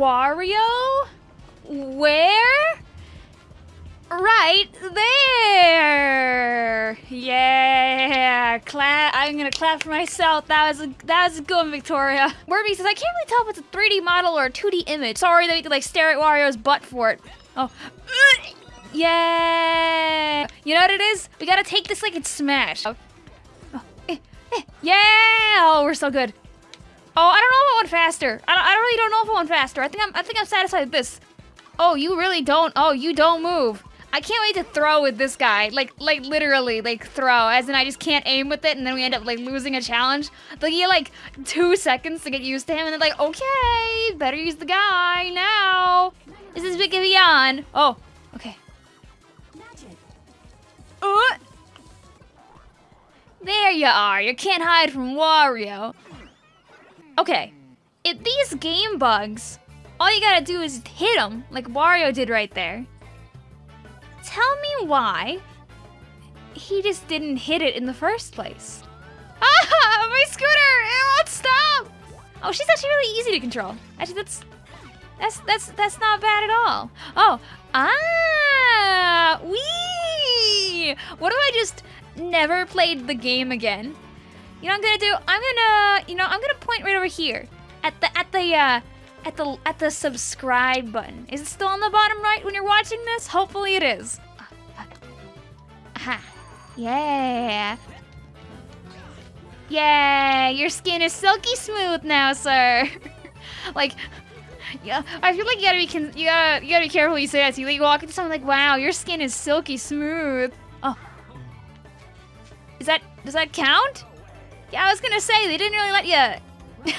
Wario? Where? Right there. Yeah, clap. I'm gonna clap for myself. That was a, that was a good one, Victoria. Werby says I can't really tell if it's a 3D model or a 2D image. Sorry that we to like stare at Wario's butt for it. Oh. Yeah. You know what it is? We gotta take this like it's Smash. Oh. Oh. Eh, eh. Yeah. Oh, we're so good. Oh, I don't know if I went faster. I, don't, I really don't know if I went faster. I think I'm I think I'm satisfied with this. Oh, you really don't. Oh, you don't move. I can't wait to throw with this guy. Like, like literally, like throw. As in, I just can't aim with it, and then we end up like losing a challenge. Like, you like two seconds to get used to him, and then like, okay, better use the guy now. This is Big Beyond. Oh, okay. Uh, there you are. You can't hide from Wario. Okay, if these game bugs, all you gotta do is hit them, like Wario did right there. Tell me why he just didn't hit it in the first place. Ah, my scooter! It won't stop! Oh, she's actually really easy to control. Actually, that's that's that's that's not bad at all. Oh, ah, wee! What if I just never played the game again? You know what I'm gonna do? I'm gonna, you know, I'm gonna point right over here at the at the uh, at the at the subscribe button. Is it still on the bottom right when you're watching this? Hopefully it is. Aha. Yeah. Yeah, your skin is silky smooth now, sir. like, yeah, I feel like you gotta be you gotta you gotta be careful you say that. So you like walk into someone like, wow, your skin is silky smooth. Oh, is that does that count? Yeah, I was gonna say they didn't really let you.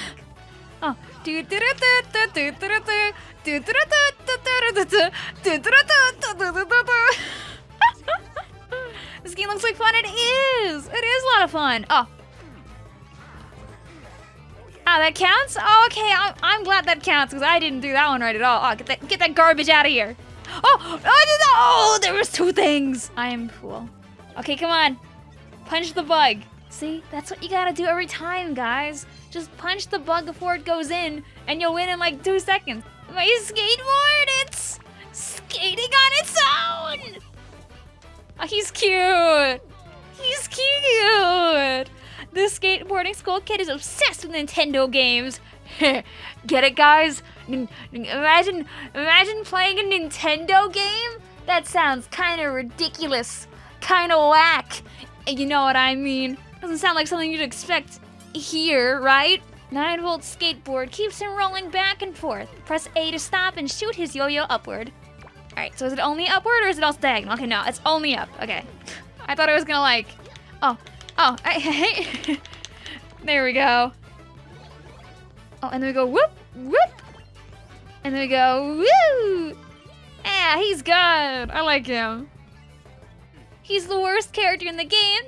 oh, this game looks like fun. It is. It is a lot of fun. Oh. Ah, that counts? Oh, okay. I'm, I'm glad that counts because I didn't do that one right at all. Oh, get that, get that garbage out of here. Oh, oh, oh, there was two things. I am cool. Okay, come on. Punch the bug. See, that's what you gotta do every time, guys. Just punch the bug before it goes in, and you'll win in like two seconds. My skateboard, it's skating on its own! Oh, he's cute! He's cute! This skateboarding school kid is obsessed with Nintendo games. Get it, guys? N imagine, imagine playing a Nintendo game? That sounds kind of ridiculous, kind of whack. You know what I mean? Doesn't sound like something you'd expect here, right? 9 volt skateboard keeps him rolling back and forth. Press A to stop and shoot his yo-yo upward. Alright, so is it only upward or is it also diagonal? Okay, no, it's only up. Okay. I thought I was gonna like... Oh. Oh, hey. there we go. Oh, and then we go whoop, whoop. And then we go woo. Yeah, he's good. I like him. He's the worst character in the game.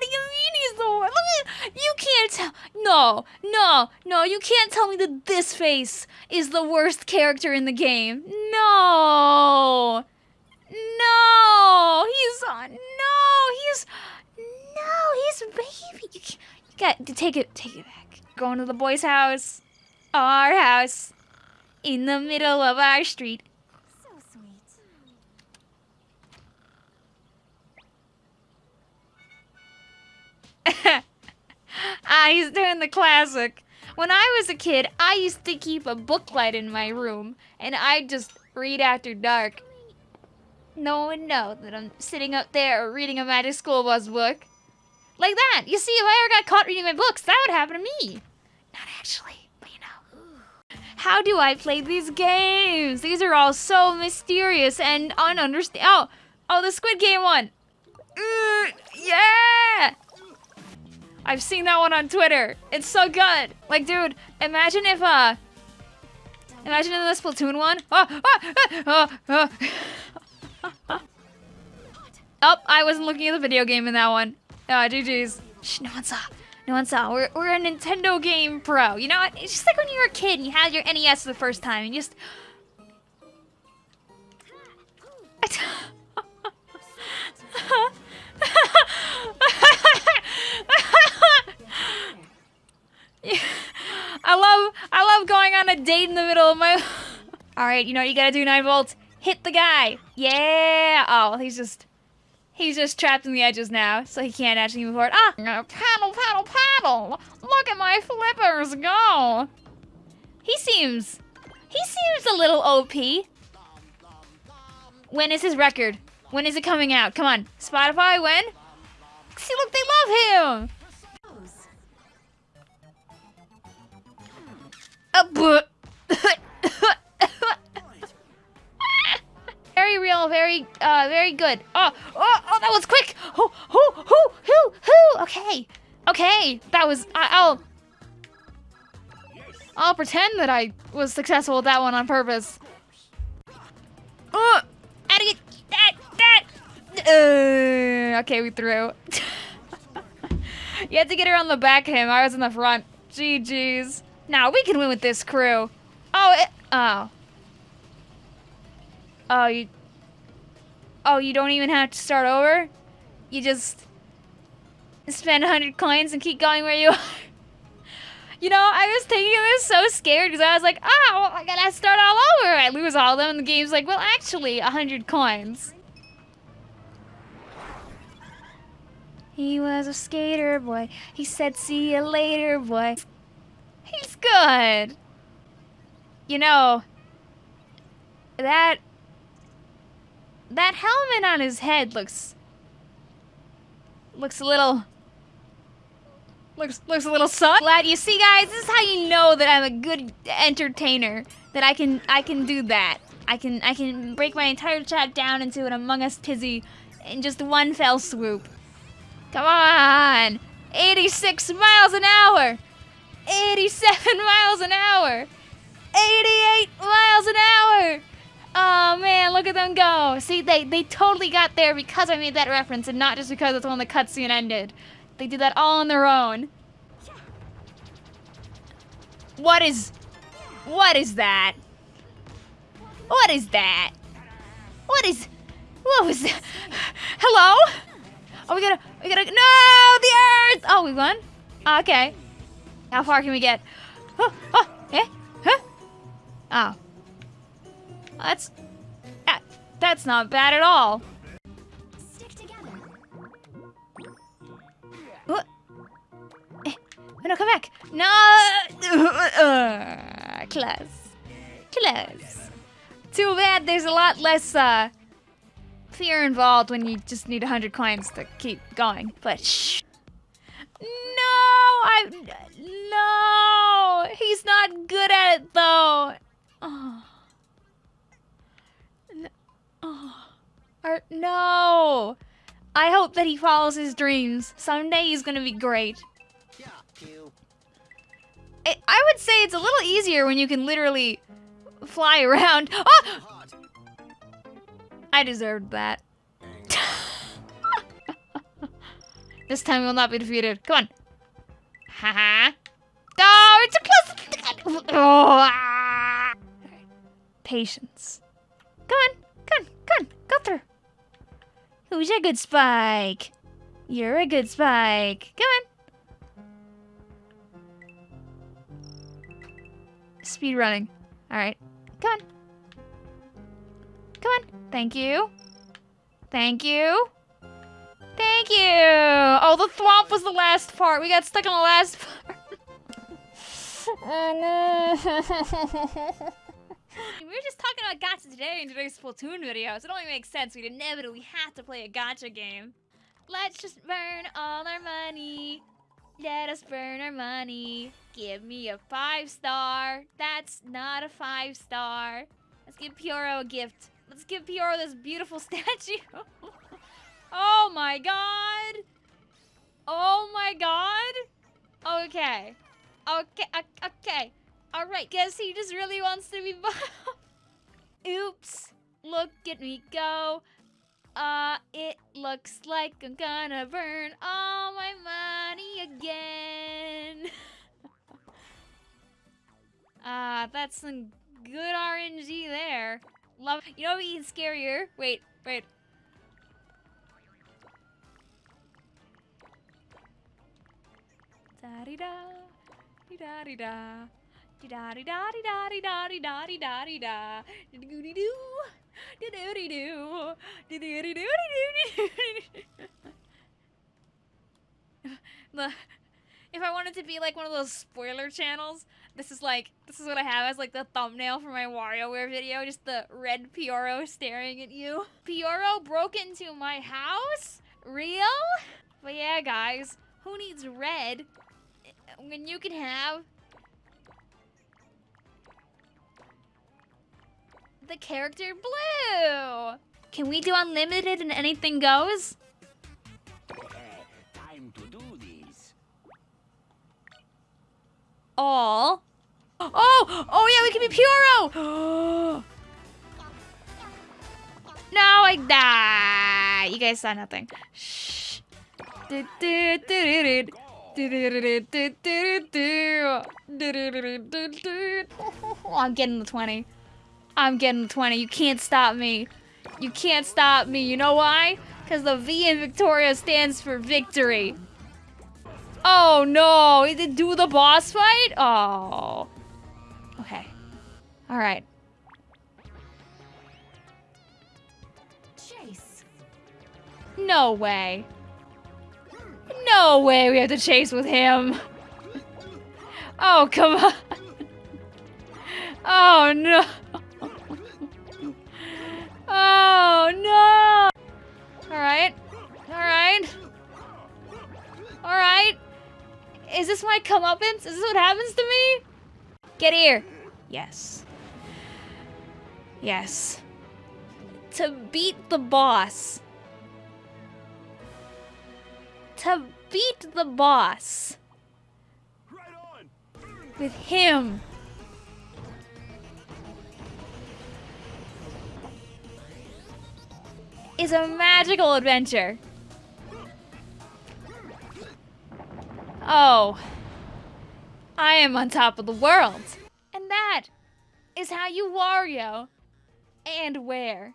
What do you mean he's the? Look at you can't tell. No, no, no. You can't tell me that this face is the worst character in the game. No, no. He's on. No, he's no. He's baby. You, you got to take it. Take it back. Going to the boys' house. Our house. In the middle of our street. ah, he's doing the classic. When I was a kid, I used to keep a booklight in my room, and I'd just read after dark. No one would know that I'm sitting up there reading a Magic School Bus book. Like that. You see, if I ever got caught reading my books, that would happen to me. Not actually, but you know. How do I play these games? These are all so mysterious and ununderstand. Oh, oh, the Squid Game one. Uh, yeah! I've seen that one on Twitter. It's so good. Like, dude, imagine if, uh... Imagine in the Splatoon one. Oh, oh, oh, oh. oh, I wasn't looking at the video game in that one. Oh, GG's. Shh, no one saw. No one saw. We're, we're a Nintendo game pro. You know, it's just like when you were a kid and you had your NES for the first time and you just... I love I love going on a date in the middle of my. All right, you know what you gotta do, nine volts. Hit the guy. Yeah. Oh, he's just. He's just trapped in the edges now, so he can't actually move forward. Ah! Paddle, paddle, paddle! Look at my flippers go! He seems... He seems a little OP. When is his record? When is it coming out? Come on. Spotify, when? See, look, they love him! very real, very, uh, very good. Oh, oh, oh, that was quick! Oh, oh, oh, oh, oh, okay. Okay, that was, I, I'll, I'll pretend that I was successful with that one on purpose. Oh, how that, that? Uh, okay, we threw. you had to get around the back of him. I was in the front. GG's. Now we can win with this crew. Oh, it, oh. Oh, you. Oh, you don't even have to start over? You just spend 100 coins and keep going where you are? You know, I was thinking taking this so scared because I was like, oh, well, I gotta start all over. I lose all of them, and the game's like, well, actually, 100 coins. He was a skater boy. He said, see you later, boy. He's good. You know, that that helmet on his head looks looks a little looks looks a little sus. Glad you see guys, this is how you know that I'm a good entertainer. That I can I can do that. I can I can break my entire chat down into an Among Us tizzy in just one fell swoop. Come on! 86 miles an hour! 87 miles an hour! 88 miles an hour! Oh man, look at them go. See, they, they totally got there because I made that reference and not just because it's when the cutscene ended. They did that all on their own. What is... What is that? What is that? What is... What was that? Hello? Oh, we gotta... We gotta... No! The Earth! Oh, we won? Okay. How far can we get? Oh, oh, eh? Huh? Oh. That's that, that's not bad at all. Stick together. What? Eh, no, come back. No. Uh, close. Close. Too bad. There's a lot less uh, fear involved when you just need 100 coins to keep going. But shh. No, I no. He's not good at it though. Oh. Oh, Art, no! I hope that he follows his dreams. Someday he's gonna be great. I, I would say it's a little easier when you can literally fly around. Oh! I deserved that. this time we will not be defeated. Come on. Haha. oh, it's a close. Oh. Patience. Come on. Come on, come on, go through. Who's a good spike? You're a good spike. Come on. Speed running. Alright. Come on. Come on. Thank you. Thank you. Thank you. Oh, the thwomp was the last part. We got stuck on the last part. oh no. we were just talking about gacha today in today's Splatoon video, so it only makes sense we'd inevitably have to play a gacha game. Let's just burn all our money. Let us burn our money. Give me a five star. That's not a five star. Let's give Pyoro a gift. Let's give Pyoro this beautiful statue. Oh my god. Oh my god. Okay. Okay, okay. Alright, guess he just really wants to be Oops. Look at me go. Uh, it looks like I'm gonna burn all my money again. Ah, uh, that's some good RNG there. Love. You know what even scarier? Wait, wait. Da di da, di da di da. Da di da di da di da di da di da di da. Doo doo doo. Doo doo doo doo. Doo doo doo doo doo. The if I wanted to be like one of those spoiler channels, this is like this is what I have as like the thumbnail for my WarioWare video, just the red Pyoro staring at you. Pyoro broke into my house? Real? But yeah, guys, who needs red when you can have the character blue? Can we do unlimited and anything goes? Time to do this. all. Oh, oh yeah, we can be Pyoro. no, I die. You guys saw nothing. Shh. I'm getting the 20. I'm getting the 20. You can't stop me. You can't stop me. You know why? Because the V in Victoria stands for victory. Oh no, he did do the boss fight? Oh. Okay. Alright. Chase. No way. No way we have to chase with him. Oh, come on. Oh no. Oh no. Alright. Alright. Alright. Is this my comeuppance? Is this what happens to me? Get here. Yes. Yes. To beat the boss. To beat the boss. With him. Is a magical adventure. Oh. I am on top of the world. And that is how you Wario. And where.